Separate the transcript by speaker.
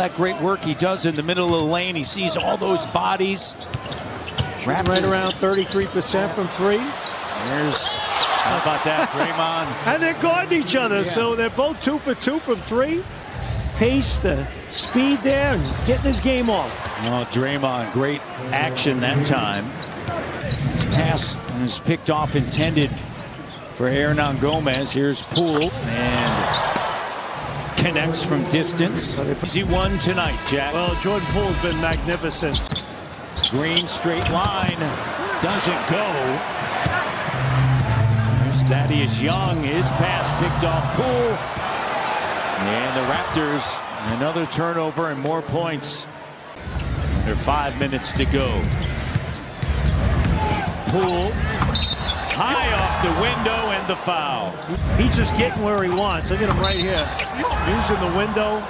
Speaker 1: That great work he does in the middle of the lane. He sees all those bodies.
Speaker 2: Right around 33% from three.
Speaker 1: There's, how about that, Draymond?
Speaker 2: and they're guarding each other, yeah. so they're both two for two from three. Pace, the speed there, and getting his game off.
Speaker 1: Oh, Draymond, great action that time. Pass is picked off, intended for Hernangomez. Here's Poole, and connects from distance. Easy one tonight, Jack.
Speaker 2: Well, Jordan Poole's been magnificent.
Speaker 1: Green straight line doesn't go. There's Thaddeus Young. His pass picked off Poole. And the Raptors, another turnover and more points. Under five minutes to go. Poole high the window and the foul.
Speaker 2: He's just getting where he wants. Look at him right here. Using the window.